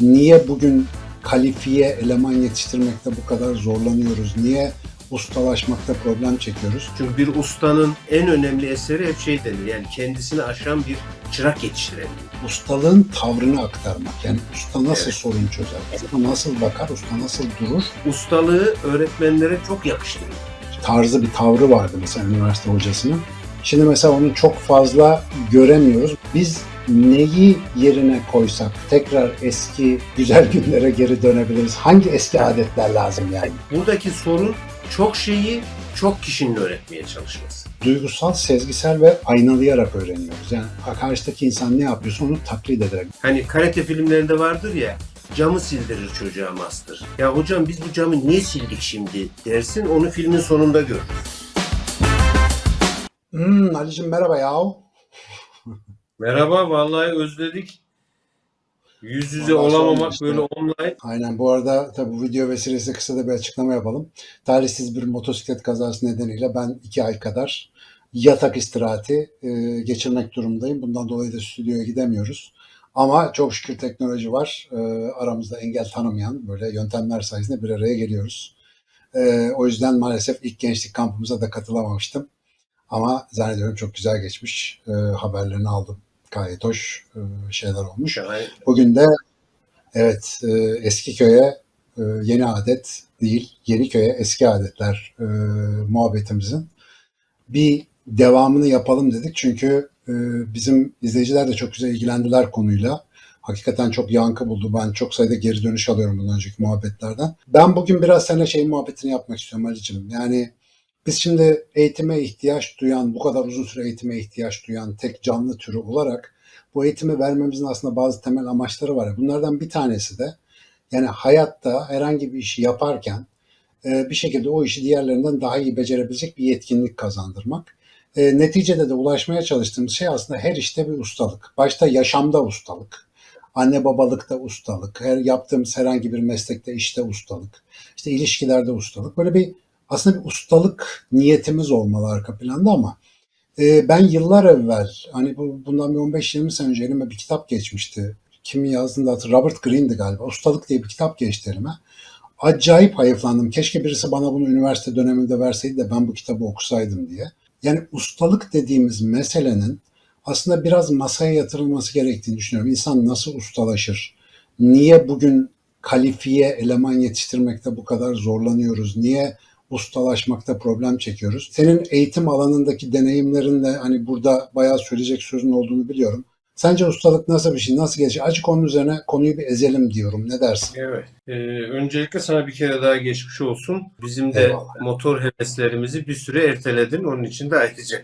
Niye bugün kalifiye eleman yetiştirmekte bu kadar zorlanıyoruz? Niye ustalaşmakta problem çekiyoruz? Çünkü bir ustanın en önemli eseri hep şey denir. Yani kendisini aşan bir çırak yetiştirelim. Ustalığın tavrını aktarmak. Yani usta nasıl Evet. sorun çözer? Usta nasıl bakar? Usta nasıl durur? Ustalığı öğretmenlere çok yakıştırıyor. tarzı bir tavrı vardı mesela üniversite hocasının. Şimdi mesela onu çok fazla göremiyoruz. Biz neyi yerine koysak tekrar eski güzel günlere geri dönebiliriz? Hangi eski adetler lazım yani? Buradaki sorun çok şeyi çok kişinin öğretmeye çalışması. Duygusal, sezgisel ve aynalayarak öğreniyoruz. Yani karşıdaki insan ne yapıyorsa onu taklit ederek. Hani karate filmlerinde vardır ya camı sildirir çocuğa master. Ya hocam biz bu camı niye sildik şimdi dersin onu filmin sonunda görürüz. Hmm, Ali'cim merhaba yahu. Merhaba vallahi özledik. Yüz yüze sorma olamamak işte. böyle online. Aynen bu arada tabii bu video vesilesiyle kısa da bir açıklama yapalım. Talihsiz bir motosiklet kazası nedeniyle ben iki ay kadar yatak istirahati e, geçirmek durumundayım. Bundan dolayı da stüdyoya gidemiyoruz. Ama çok şükür teknoloji var. E, aramızda engel tanımayan böyle yöntemler sayesinde bir araya geliyoruz. E, o yüzden maalesef ilk gençlik kampımıza da katılamamıştım. Ama zannediyorum çok güzel geçmiş. E, haberlerini aldım. Gayet hoş e, şeyler olmuş. Bugün de evet e, eski köye e, yeni adet değil, yeni köye eski adetler muhabbetimizin bir devamını yapalım dedik. Çünkü bizim izleyiciler de çok güzel ilgilendiler konuyla. Hakikaten çok yankı buldu. Ben çok sayıda geri dönüş alıyorum bundan önceki muhabbetlerden. Ben bugün biraz seninle şey muhabbetini yapmak istiyorum Ali'cim. Yani biz şimdi eğitime ihtiyaç duyan, bu kadar uzun süre eğitime ihtiyaç duyan tek canlı türü olarak bu eğitimi vermemizin aslında bazı temel amaçları var. Bunlardan bir tanesi de yani hayatta herhangi bir işi yaparken e, bir şekilde o işi diğerlerinden daha iyi becerebilecek bir yetkinlik kazandırmak. E, neticede de ulaşmaya çalıştığımız şey aslında her işte bir ustalık. Başta yaşamda ustalık, anne babalıkta ustalık, her yaptığımız herhangi bir meslekte işte ustalık, işte ilişkilerde ustalık. Böyle bir aslında bir ustalık niyetimiz olmalı arka planda ama e, ben yıllar evvel hani bu, bundan bir 15-20 sene önce elime bir kitap geçmişti. Kimin yazdığını da hatırlamıyorum. Robert Greene'di galiba. Ustalık diye bir kitap geçti elime. Acayip hayıflandım. Keşke birisi bana bunu üniversite döneminde verseydi de ben bu kitabı okusaydım diye. Yani ustalık dediğimiz meselenin aslında biraz masaya yatırılması gerektiğini düşünüyorum. İnsan nasıl ustalaşır? Niye bugün kalifiye eleman yetiştirmekte bu kadar zorlanıyoruz? Niye ustalaşmakta problem çekiyoruz? Senin eğitim alanındaki deneyimlerinle hani burada bayağı söyleyecek sözün olduğunu biliyorum. Sence ustalık nasıl bir şey? Nasıl gelişir? Acık onun üzerine konuyu bir ezelim diyorum. Ne dersin? Evet. Ee, öncelikle sana bir kere daha geçmiş olsun. Bizim de Eyvallah. motor heveslerimizi bir süre erteledin. Onun için de ayrıca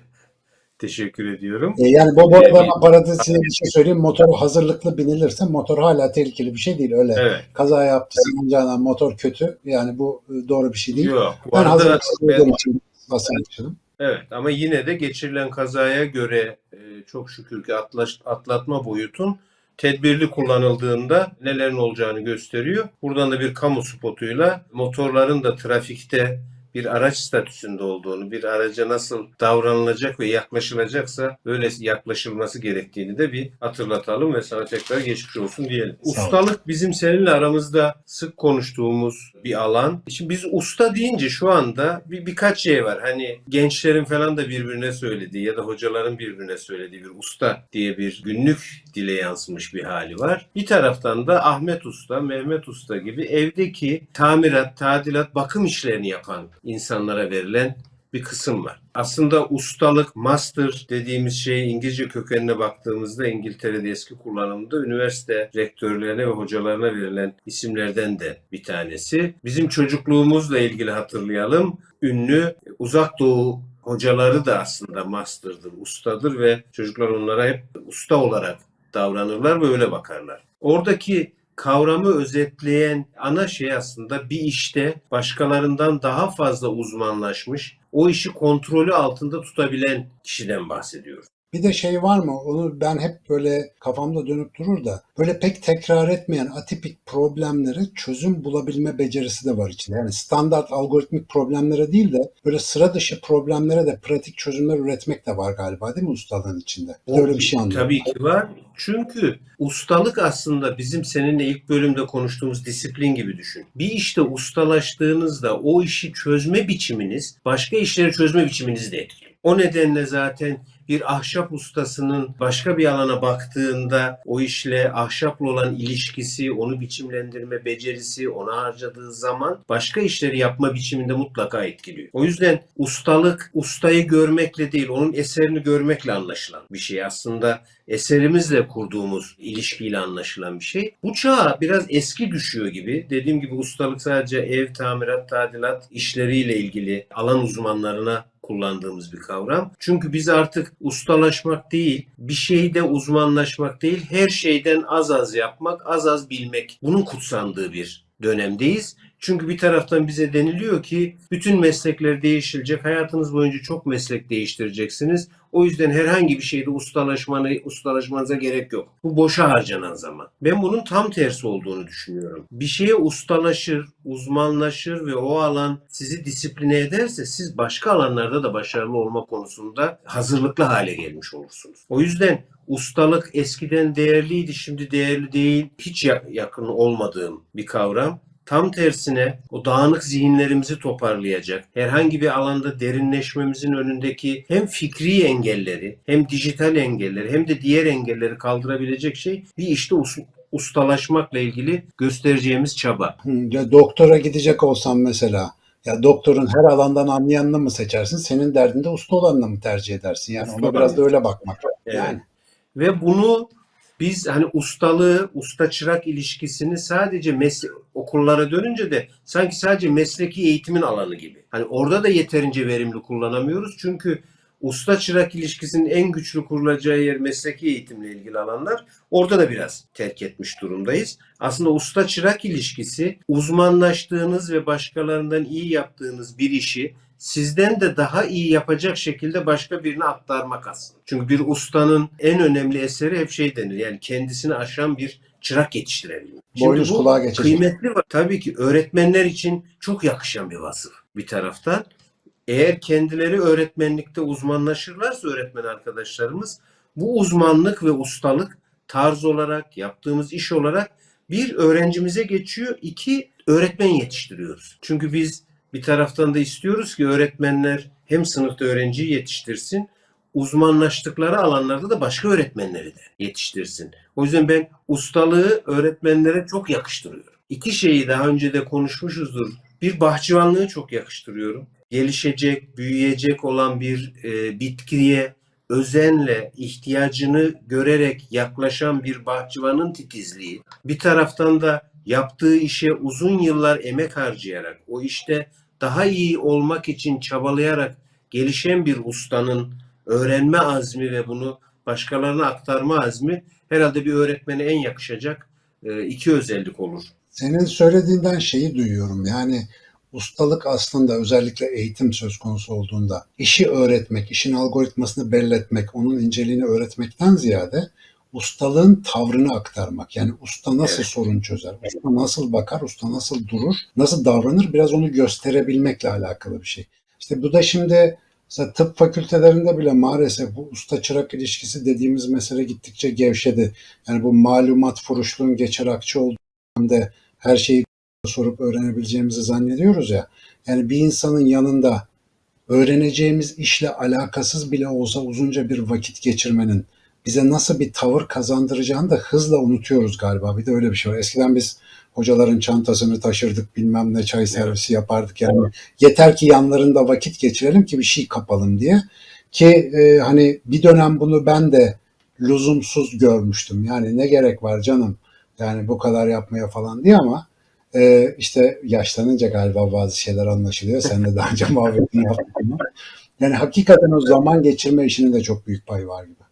teşekkür ediyorum. E, yani bu, bu arada ben paradisiye bir şey söyleyeyim. Motor hazırlıklı binilirse motor hala tehlikeli bir şey değil. Öyle Evet. kaza yaptı sanacağına motor kötü. Yani bu e, doğru bir şey değil. Yok. Ben Vardı, hazırlıksız ben- için bahsetmiştim. Evet ama yine de geçirilen kazaya göre e, çok şükür ki atlaş, atlatma boyutun tedbirli kullanıldığında nelerin olacağını gösteriyor. Buradan da bir kamu spotuyla motorların da trafikte bir araç statüsünde olduğunu, bir araca nasıl davranılacak ve yaklaşılacaksa böyle yaklaşılması gerektiğini de bir hatırlatalım ve sana tekrar geçmiş olsun diyelim. Ustalık bizim seninle aramızda sık konuştuğumuz bir alan. Şimdi biz usta deyince şu anda bir birkaç şey var. Hani gençlerin falan da birbirine söylediği ya da hocaların birbirine söylediği bir usta diye bir günlük dile yansımış bir hali var. Bir taraftan da Ahmet Usta, Mehmet Usta gibi evdeki tamirat, tadilat, bakım işlerini yapan insanlara verilen bir kısım var. Aslında ustalık, master dediğimiz şey İngilizce kökenine baktığımızda İngiltere'de eski kullanımda üniversite rektörlerine ve hocalarına verilen isimlerden de bir tanesi. Bizim çocukluğumuzla ilgili hatırlayalım. Ünlü uzak doğu hocaları da aslında master'dır, ustadır ve çocuklar onlara hep usta olarak davranırlar ve öyle bakarlar. Oradaki kavramı özetleyen ana şey aslında bir işte başkalarından daha fazla uzmanlaşmış, o işi kontrolü altında tutabilen kişiden bahsediyoruz. Bir de şey var mı? Onu ben hep böyle kafamda dönüp durur da böyle pek tekrar etmeyen atipik problemlere çözüm bulabilme becerisi de var içinde. Yani standart algoritmik problemlere değil de böyle sıra dışı problemlere de pratik çözümler üretmek de var galiba değil mi ustalığın içinde? Bir de öyle bir şey anlıyorum. Tabii ki var. Çünkü ustalık aslında bizim seninle ilk bölümde konuştuğumuz disiplin gibi düşün. Bir işte ustalaştığınızda o işi çözme biçiminiz başka işleri çözme biçiminizi de etkiliyor. O nedenle zaten bir ahşap ustasının başka bir alana baktığında o işle ahşapla olan ilişkisi, onu biçimlendirme becerisi, ona harcadığı zaman başka işleri yapma biçiminde mutlaka etkiliyor. O yüzden ustalık ustayı görmekle değil, onun eserini görmekle anlaşılan bir şey. Aslında eserimizle kurduğumuz ilişkiyle anlaşılan bir şey. Bu çağa biraz eski düşüyor gibi. Dediğim gibi ustalık sadece ev, tamirat, tadilat işleriyle ilgili alan uzmanlarına kullandığımız bir kavram. Çünkü biz artık ustalaşmak değil, bir şeyde uzmanlaşmak değil, her şeyden az az yapmak, az az bilmek. Bunun kutsandığı bir dönemdeyiz. Çünkü bir taraftan bize deniliyor ki bütün meslekler değişilecek. Hayatınız boyunca çok meslek değiştireceksiniz. O yüzden herhangi bir şeyde ustalaşmanı, ustalaşmanıza gerek yok. Bu boşa harcanan zaman. Ben bunun tam tersi olduğunu düşünüyorum. Bir şeye ustalaşır, uzmanlaşır ve o alan sizi disipline ederse siz başka alanlarda da başarılı olma konusunda hazırlıklı hale gelmiş olursunuz. O yüzden ustalık eskiden değerliydi, şimdi değerli değil. Hiç ya- yakın olmadığım bir kavram. Tam tersine o dağınık zihinlerimizi toparlayacak, herhangi bir alanda derinleşmemizin önündeki hem fikri engelleri, hem dijital engelleri, hem de diğer engelleri kaldırabilecek şey bir işte us- ustalaşmakla ilgili göstereceğimiz çaba. Ya doktora gidecek olsam mesela ya doktorun her alandan anlayanını mı seçersin? Senin derdinde usta olanını mı tercih edersin? Yani Usta ona biraz da öyle bakmak. Evet. Yani Ve bunu biz hani ustalığı, usta çırak ilişkisini sadece mesle okullara dönünce de sanki sadece mesleki eğitimin alanı gibi. Hani orada da yeterince verimli kullanamıyoruz. Çünkü usta çırak ilişkisinin en güçlü kurulacağı yer mesleki eğitimle ilgili alanlar. Orada da biraz terk etmiş durumdayız. Aslında usta çırak ilişkisi uzmanlaştığınız ve başkalarından iyi yaptığınız bir işi sizden de daha iyi yapacak şekilde başka birine aktarmak aslında. Çünkü bir ustanın en önemli eseri hep şey denir. Yani kendisini aşan bir çırak yetiştirebilmek. Boynuz bu kulağa geçecek. kıymetli var. Tabii ki öğretmenler için çok yakışan bir vasıf bir taraftan. Eğer kendileri öğretmenlikte uzmanlaşırlarsa öğretmen arkadaşlarımız bu uzmanlık ve ustalık tarz olarak yaptığımız iş olarak bir öğrencimize geçiyor. iki öğretmen yetiştiriyoruz. Çünkü biz bir taraftan da istiyoruz ki öğretmenler hem sınıfta öğrenciyi yetiştirsin, uzmanlaştıkları alanlarda da başka öğretmenleri de yetiştirsin. O yüzden ben ustalığı öğretmenlere çok yakıştırıyorum. İki şeyi daha önce de konuşmuşuzdur. Bir bahçıvanlığı çok yakıştırıyorum. Gelişecek, büyüyecek olan bir e, bitkiye özenle ihtiyacını görerek yaklaşan bir bahçıvanın titizliği. Bir taraftan da yaptığı işe uzun yıllar emek harcayarak, o işte daha iyi olmak için çabalayarak gelişen bir ustanın öğrenme azmi ve bunu başkalarına aktarma azmi herhalde bir öğretmene en yakışacak e, iki özellik olur. senin söylediğinden şeyi duyuyorum. Yani ustalık aslında özellikle eğitim söz konusu olduğunda işi öğretmek, işin algoritmasını belletmek, onun inceliğini öğretmekten ziyade ustalığın tavrını aktarmak. Yani usta nasıl Evet. sorun çözer, usta nasıl bakar, usta nasıl durur, nasıl davranır biraz onu gösterebilmekle alakalı bir şey. İşte bu da şimdi mesela tıp fakültelerinde bile maalesef bu usta çırak ilişkisi dediğimiz mesele gittikçe gevşedi. Yani bu malumat furuşluğun geçer akçe olduğu dönemde her şeyi sorup öğrenebileceğimizi zannediyoruz ya. Yani bir insanın yanında öğreneceğimiz işle alakasız bile olsa uzunca bir vakit geçirmenin bize nasıl bir tavır kazandıracağını da hızla unutuyoruz galiba. Bir de öyle bir şey var. Eskiden biz hocaların çantasını taşırdık, bilmem ne çay servisi yapardık. Yani yeter ki yanlarında vakit geçirelim ki bir şey kapalım diye. Ki e, hani bir dönem bunu ben de lüzumsuz görmüştüm. Yani ne gerek var canım yani bu kadar yapmaya falan diye ama e, işte yaşlanınca galiba bazı şeyler anlaşılıyor. Sen de daha önce muhabbetini yaptın ama. Yani hakikaten o zaman geçirme işinin de çok büyük payı var gibi.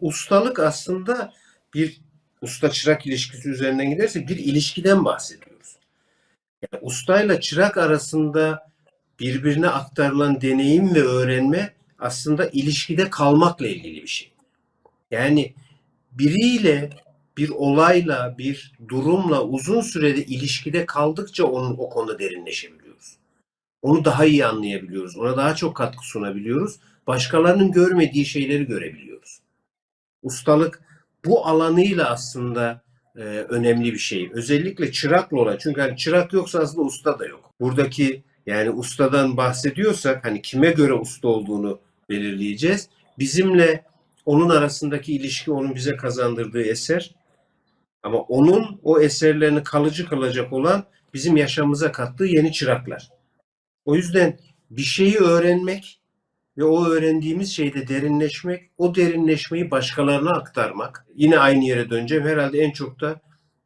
Ustalık aslında bir usta çırak ilişkisi üzerinden giderse bir ilişkiden bahsediyoruz. Yani ustayla çırak arasında birbirine aktarılan deneyim ve öğrenme aslında ilişkide kalmakla ilgili bir şey. Yani biriyle bir olayla, bir durumla uzun sürede ilişkide kaldıkça onun o konuda derinleşebiliyoruz. Onu daha iyi anlayabiliyoruz. Ona daha çok katkı sunabiliyoruz. Başkalarının görmediği şeyleri görebiliyoruz. Ustalık bu alanıyla aslında e, önemli bir şey. Özellikle çırakla olan. Çünkü hani çırak yoksa aslında usta da yok. Buradaki yani ustadan bahsediyorsak hani kime göre usta olduğunu belirleyeceğiz. Bizimle onun arasındaki ilişki onun bize kazandırdığı eser. Ama onun o eserlerini kalıcı kılacak olan bizim yaşamımıza kattığı yeni çıraklar. O yüzden bir şeyi öğrenmek ve o öğrendiğimiz şeyde derinleşmek, o derinleşmeyi başkalarına aktarmak. Yine aynı yere döneceğim. Herhalde en çok da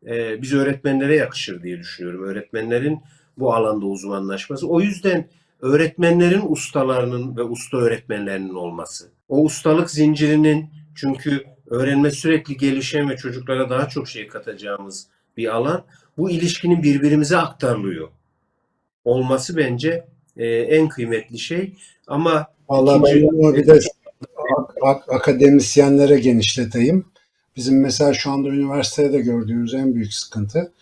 e, biz öğretmenlere yakışır diye düşünüyorum. Öğretmenlerin bu alanda uzmanlaşması. O yüzden öğretmenlerin ustalarının ve usta öğretmenlerinin olması. O ustalık zincirinin çünkü öğrenme sürekli gelişen ve çocuklara daha çok şey katacağımız bir alan. Bu ilişkinin birbirimize aktarılıyor. Olması bence e, en kıymetli şey. Ama Vallahi ben bunu bir de ak- ak- akademisyenlere genişleteyim. Bizim mesela şu anda üniversitede de gördüğümüz en büyük sıkıntı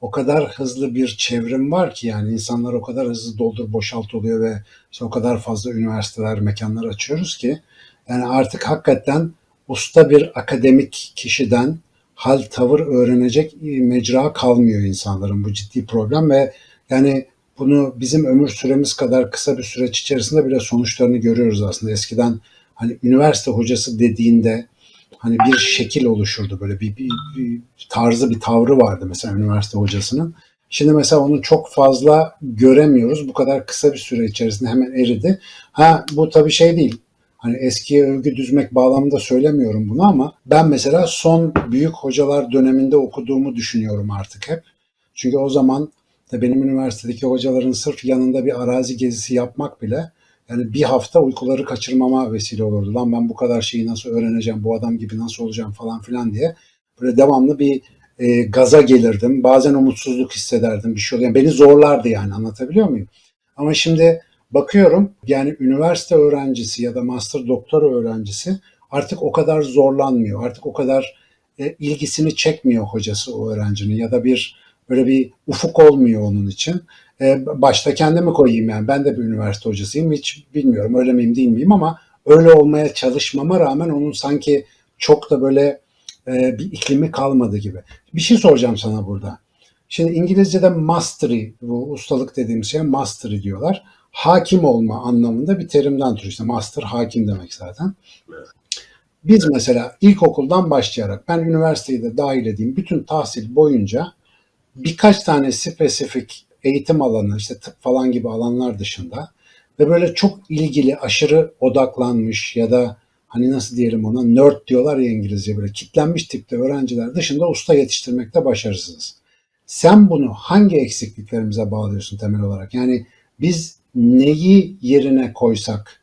o kadar hızlı bir çevrim var ki yani insanlar o kadar hızlı doldur boşalt oluyor ve işte o kadar fazla üniversiteler, mekanlar açıyoruz ki yani artık hakikaten usta bir akademik kişiden hal tavır öğrenecek mecra kalmıyor insanların bu ciddi problem ve yani bunu bizim ömür süremiz kadar kısa bir süreç içerisinde bile sonuçlarını görüyoruz aslında. Eskiden hani üniversite hocası dediğinde hani bir şekil oluşurdu böyle bir, bir, bir tarzı bir tavrı vardı mesela üniversite hocasının. Şimdi mesela onu çok fazla göremiyoruz. Bu kadar kısa bir süre içerisinde hemen eridi. Ha bu tabii şey değil. Hani eskiye övgü düzmek bağlamında söylemiyorum bunu ama ben mesela son büyük hocalar döneminde okuduğumu düşünüyorum artık hep. Çünkü o zaman benim üniversitedeki hocaların sırf yanında bir arazi gezisi yapmak bile yani bir hafta uykuları kaçırmama vesile olurdu. Lan ben bu kadar şeyi nasıl öğreneceğim, bu adam gibi nasıl olacağım falan filan diye. Böyle devamlı bir e, gaza gelirdim. Bazen umutsuzluk hissederdim. Bir şey oluyor. Beni zorlardı yani anlatabiliyor muyum? Ama şimdi bakıyorum yani üniversite öğrencisi ya da master doktora öğrencisi artık o kadar zorlanmıyor. Artık o kadar e, ilgisini çekmiyor hocası o öğrencinin ya da bir böyle bir ufuk olmuyor onun için. E, başta kendimi koyayım yani ben de bir üniversite hocasıyım hiç bilmiyorum öyle miyim değil miyim ama öyle olmaya çalışmama rağmen onun sanki çok da böyle e, bir iklimi kalmadı gibi. Bir şey soracağım sana burada. Şimdi İngilizce'de mastery, bu ustalık dediğimiz şey mastery diyorlar. Hakim olma anlamında bir terimden türü işte master hakim demek zaten. Biz mesela ilkokuldan başlayarak ben üniversiteyi de dahil edeyim bütün tahsil boyunca birkaç tane spesifik eğitim alanı işte tıp falan gibi alanlar dışında ve böyle çok ilgili aşırı odaklanmış ya da hani nasıl diyelim ona nerd diyorlar ya İngilizce böyle kitlenmiş tipte öğrenciler dışında usta yetiştirmekte başarısızız. Sen bunu hangi eksikliklerimize bağlıyorsun temel olarak? Yani biz neyi yerine koysak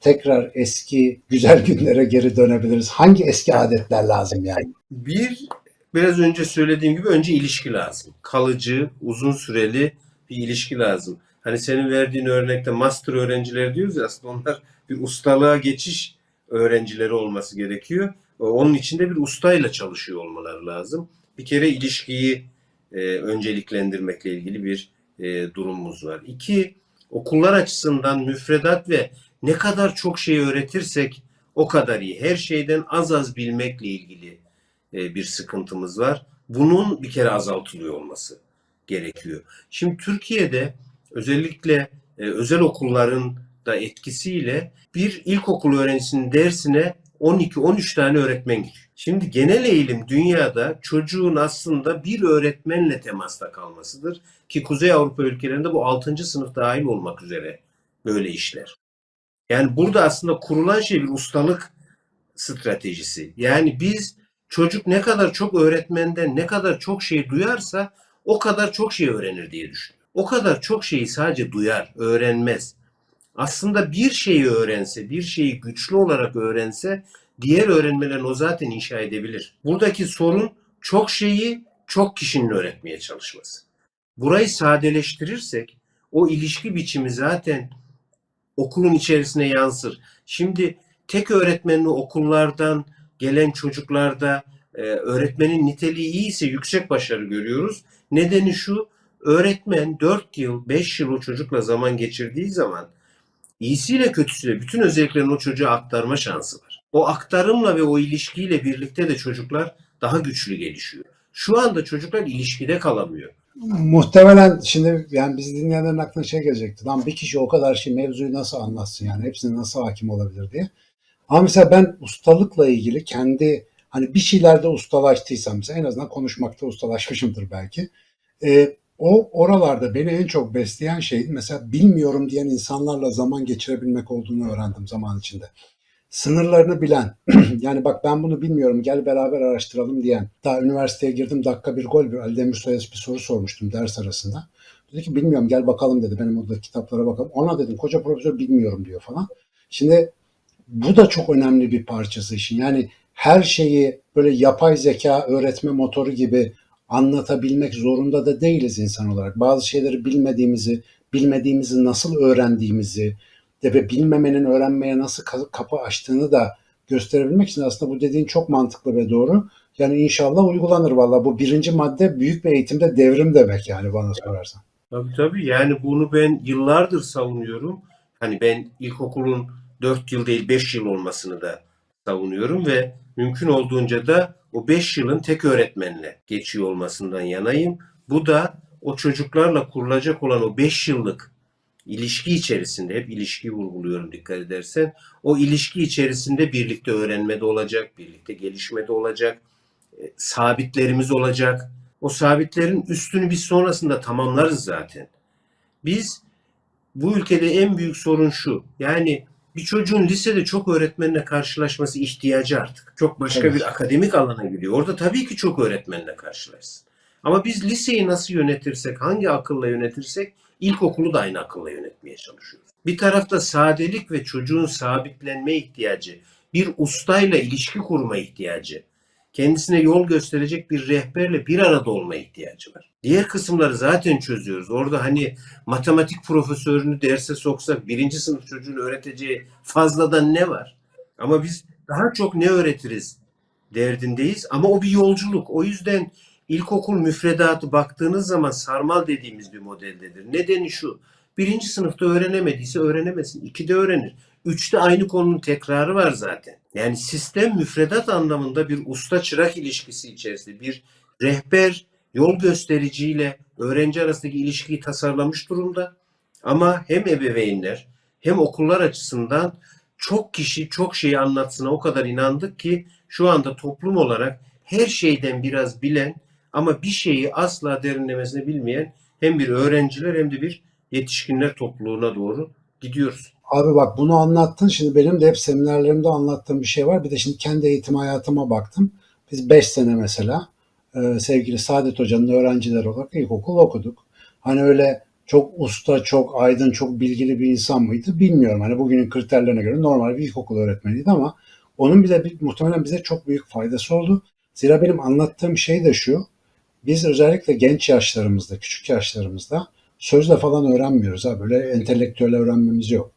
tekrar eski güzel günlere geri dönebiliriz? Hangi eski adetler lazım yani? Bir, biraz önce söylediğim gibi önce ilişki lazım. Kalıcı, uzun süreli bir ilişki lazım. Hani senin verdiğin örnekte master öğrencileri diyoruz ya aslında onlar bir ustalığa geçiş öğrencileri olması gerekiyor. Onun içinde bir ustayla çalışıyor olmaları lazım. Bir kere ilişkiyi e, önceliklendirmekle ilgili bir e, durumumuz var. İki, okullar açısından müfredat ve ne kadar çok şey öğretirsek o kadar iyi. Her şeyden az az bilmekle ilgili e, bir sıkıntımız var. Bunun bir kere azaltılıyor olması gerekiyor. Şimdi Türkiye'de özellikle e, özel okulların da etkisiyle bir ilkokul öğrencisinin dersine 12-13 tane öğretmen giriyor. Şimdi genel eğilim dünyada çocuğun aslında bir öğretmenle temasta kalmasıdır. Ki Kuzey Avrupa ülkelerinde bu 6. sınıf dahil olmak üzere böyle işler. Yani burada aslında kurulan şey bir ustalık stratejisi. Yani biz çocuk ne kadar çok öğretmenden ne kadar çok şey duyarsa o kadar çok şey öğrenir diye düşünüyorum. O kadar çok şeyi sadece duyar, öğrenmez. Aslında bir şeyi öğrense, bir şeyi güçlü olarak öğrense diğer öğrenmelerini o zaten inşa edebilir. Buradaki sorun çok şeyi çok kişinin öğretmeye çalışması. Burayı sadeleştirirsek o ilişki biçimi zaten okulun içerisine yansır. Şimdi tek öğretmenli okullardan gelen çocuklarda e, öğretmenin niteliği iyiyse yüksek başarı görüyoruz. Nedeni şu, öğretmen 4 yıl, 5 yıl o çocukla zaman geçirdiği zaman iyisiyle kötüsüyle bütün özelliklerini o çocuğa aktarma şansı var. O aktarımla ve o ilişkiyle birlikte de çocuklar daha güçlü gelişiyor. Şu anda çocuklar ilişkide kalamıyor. Muhtemelen şimdi yani bizi dinleyenlerin aklına şey gelecekti. Lan bir kişi o kadar şey mevzuyu nasıl anlatsın yani hepsine nasıl hakim olabilir diye. Ama mesela ben ustalıkla ilgili kendi hani bir şeylerde ustalaştıysam mesela en azından konuşmakta ustalaşmışımdır belki. Ee, o oralarda beni en çok besleyen şey mesela bilmiyorum diyen insanlarla zaman geçirebilmek olduğunu öğrendim zaman içinde. Sınırlarını bilen, yani bak ben bunu bilmiyorum gel beraber araştıralım diyen. Daha üniversiteye girdim dakika bir gol bir Ali Demir Soyas bir soru sormuştum ders arasında. Dedi ki bilmiyorum gel bakalım dedi benim orada kitaplara bakalım. Ona dedim koca profesör bilmiyorum diyor falan. Şimdi bu da çok önemli bir parçası işin. Yani her şeyi böyle yapay zeka öğretme motoru gibi anlatabilmek zorunda da değiliz insan olarak. Bazı şeyleri bilmediğimizi, bilmediğimizi nasıl öğrendiğimizi ve bilmemenin öğrenmeye nasıl ka- kapı açtığını da gösterebilmek için aslında bu dediğin çok mantıklı ve doğru. Yani inşallah uygulanır valla. Bu birinci madde büyük bir eğitimde devrim demek yani bana sorarsan. Tabii tabii yani bunu ben yıllardır savunuyorum. Hani ben ilkokulun 4 yıl değil 5 yıl olmasını da savunuyorum ve mümkün olduğunca da o 5 yılın tek öğretmenle geçiyor olmasından yanayım. Bu da o çocuklarla kurulacak olan o 5 yıllık ilişki içerisinde hep ilişkiyi vurguluyorum dikkat edersen. O ilişki içerisinde birlikte öğrenmede olacak, birlikte gelişmede olacak, e, sabitlerimiz olacak. O sabitlerin üstünü biz sonrasında tamamlarız zaten. Biz bu ülkede en büyük sorun şu. Yani bir çocuğun lisede çok öğretmenle karşılaşması ihtiyacı artık. Çok başka Evet. bir akademik alana gidiyor. Orada tabii ki çok öğretmenle karşılaşsın. Ama biz liseyi nasıl yönetirsek, hangi akılla yönetirsek ilkokulu da aynı akılla yönetmeye çalışıyoruz. Bir tarafta sadelik ve çocuğun sabitlenme ihtiyacı, bir ustayla ilişki kurma ihtiyacı, kendisine yol gösterecek bir rehberle bir arada olma ihtiyacı var. Diğer kısımları zaten çözüyoruz. Orada hani matematik profesörünü derse soksak birinci sınıf çocuğun öğreteceği fazladan ne var? Ama biz daha çok ne öğretiriz derdindeyiz. Ama o bir yolculuk. O yüzden ilkokul müfredatı baktığınız zaman sarmal dediğimiz bir modeldedir. Nedeni şu. Birinci sınıfta öğrenemediyse öğrenemesin. İkide öğrenir. Üçte aynı konunun tekrarı var zaten. Yani sistem müfredat anlamında bir usta çırak ilişkisi içerisinde bir rehber yol göstericiyle öğrenci arasındaki ilişkiyi tasarlamış durumda. Ama hem ebeveynler hem okullar açısından çok kişi çok şeyi anlatsına o kadar inandık ki şu anda toplum olarak her şeyden biraz bilen ama bir şeyi asla derinlemesine bilmeyen hem bir öğrenciler hem de bir yetişkinler topluluğuna doğru gidiyoruz. Abi bak bunu anlattın. Şimdi benim de hep seminerlerimde anlattığım bir şey var. Bir de şimdi kendi eğitim hayatıma baktım. Biz 5 sene mesela e, sevgili Saadet Hoca'nın öğrencileri olarak ilkokul okuduk. Hani öyle çok usta, çok aydın, çok bilgili bir insan mıydı bilmiyorum. Hani bugünün kriterlerine göre normal bir ilkokul öğretmeniydi ama onun bile muhtemelen bize çok büyük faydası oldu. Zira benim anlattığım şey de şu. Biz özellikle genç yaşlarımızda, küçük yaşlarımızda sözle falan öğrenmiyoruz. Ha. Böyle entelektüel öğrenmemiz yok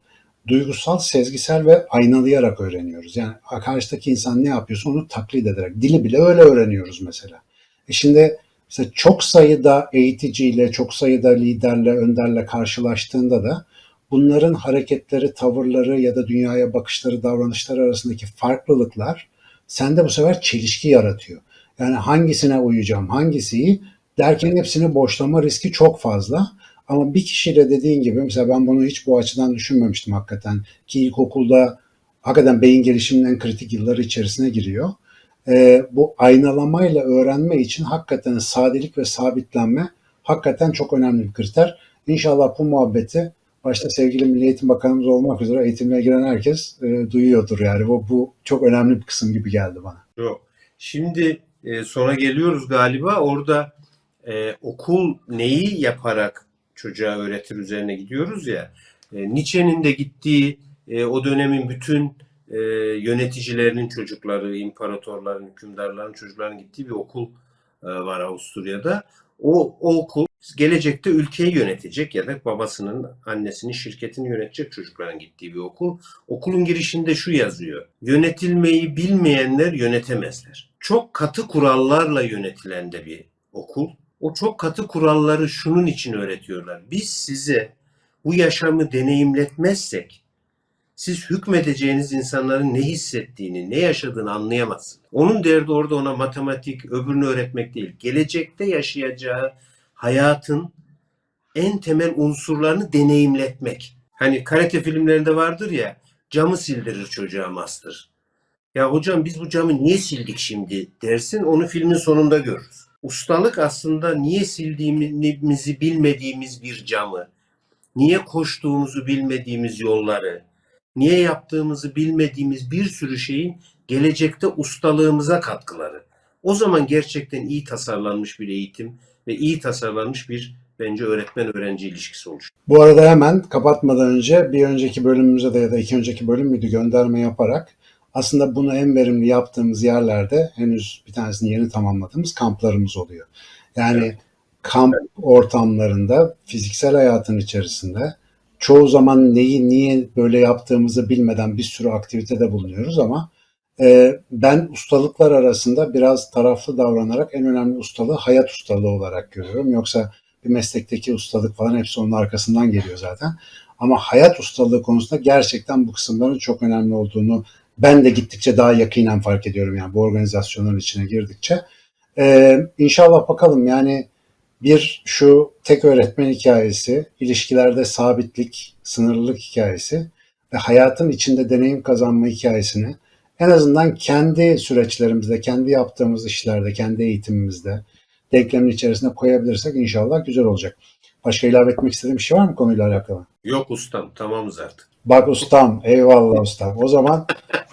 duygusal, sezgisel ve aynalayarak öğreniyoruz. Yani karşıdaki insan ne yapıyorsa onu taklit ederek. Dili bile öyle öğreniyoruz mesela. E şimdi mesela çok sayıda eğiticiyle, çok sayıda liderle, önderle karşılaştığında da bunların hareketleri, tavırları ya da dünyaya bakışları, davranışları arasındaki farklılıklar sende bu sefer çelişki yaratıyor. Yani hangisine uyacağım, hangisi iyi derken hepsini boşlama riski çok fazla. Ama bir kişiyle dediğin gibi mesela ben bunu hiç bu açıdan düşünmemiştim hakikaten. Ki ilkokulda hakikaten beyin gelişiminin kritik yılları içerisine giriyor. Ee, bu aynalamayla öğrenme için hakikaten sadelik ve sabitlenme hakikaten çok önemli bir kriter. İnşallah bu muhabbeti başta sevgili Milli Eğitim Bakanımız olmak üzere eğitimle giren herkes e, duyuyordur yani. Bu, bu çok önemli bir kısım gibi geldi bana. Yok. Şimdi e, sona geliyoruz galiba. Orada e, okul neyi yaparak çocuğa öğretir üzerine gidiyoruz ya. E, Nietzsche'nin de gittiği e, o dönemin bütün e, yöneticilerinin çocukları, imparatorların, hükümdarların çocuklarının gittiği bir okul e, var Avusturya'da. O, o okul gelecekte ülkeyi yönetecek ya da babasının, annesinin şirketini yönetecek çocukların gittiği bir okul. Okulun girişinde şu yazıyor. Yönetilmeyi bilmeyenler yönetemezler. Çok katı kurallarla yönetilen de bir okul. O çok katı kuralları şunun için öğretiyorlar. Biz size bu yaşamı deneyimletmezsek siz hükmedeceğiniz insanların ne hissettiğini, ne yaşadığını anlayamazsınız. Onun derdi orada ona matematik, öbürünü öğretmek değil. Gelecekte yaşayacağı hayatın en temel unsurlarını deneyimletmek. Hani karate filmlerinde vardır ya, camı sildirir çocuğa master. Ya hocam biz bu camı niye sildik şimdi dersin, onu filmin sonunda görürüz. Ustalık aslında niye sildiğimizi bilmediğimiz bir camı, niye koştuğumuzu bilmediğimiz yolları, niye yaptığımızı bilmediğimiz bir sürü şeyin gelecekte ustalığımıza katkıları. O zaman gerçekten iyi tasarlanmış bir eğitim ve iyi tasarlanmış bir bence öğretmen-öğrenci ilişkisi oluşur. Bu arada hemen kapatmadan önce bir önceki bölümümüze de ya da iki önceki bölüm müydü gönderme yaparak aslında bunu en verimli yaptığımız yerlerde henüz bir tanesini yeni tamamladığımız kamplarımız oluyor. Yani Evet. kamp ortamlarında fiziksel hayatın içerisinde çoğu zaman neyi niye böyle yaptığımızı bilmeden bir sürü aktivitede bulunuyoruz ama e, ben ustalıklar arasında biraz taraflı davranarak en önemli ustalığı hayat ustalığı olarak görüyorum. Yoksa bir meslekteki ustalık falan hepsi onun arkasından geliyor zaten. Ama hayat ustalığı konusunda gerçekten bu kısımların çok önemli olduğunu ben de gittikçe daha yakinen fark ediyorum yani bu organizasyonların içine girdikçe. Ee, inşallah bakalım yani bir şu tek öğretmen hikayesi, ilişkilerde sabitlik, sınırlılık hikayesi ve hayatın içinde deneyim kazanma hikayesini en azından kendi süreçlerimizde, kendi yaptığımız işlerde, kendi eğitimimizde denklemin içerisine koyabilirsek inşallah güzel olacak. Başka ilave etmek istediğim bir şey var mı konuyla alakalı? Yok ustam tamamız artık. Bak ustam, eyvallah ustam. O zaman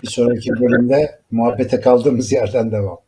bir sonraki bölümde muhabbete kaldığımız yerden devam.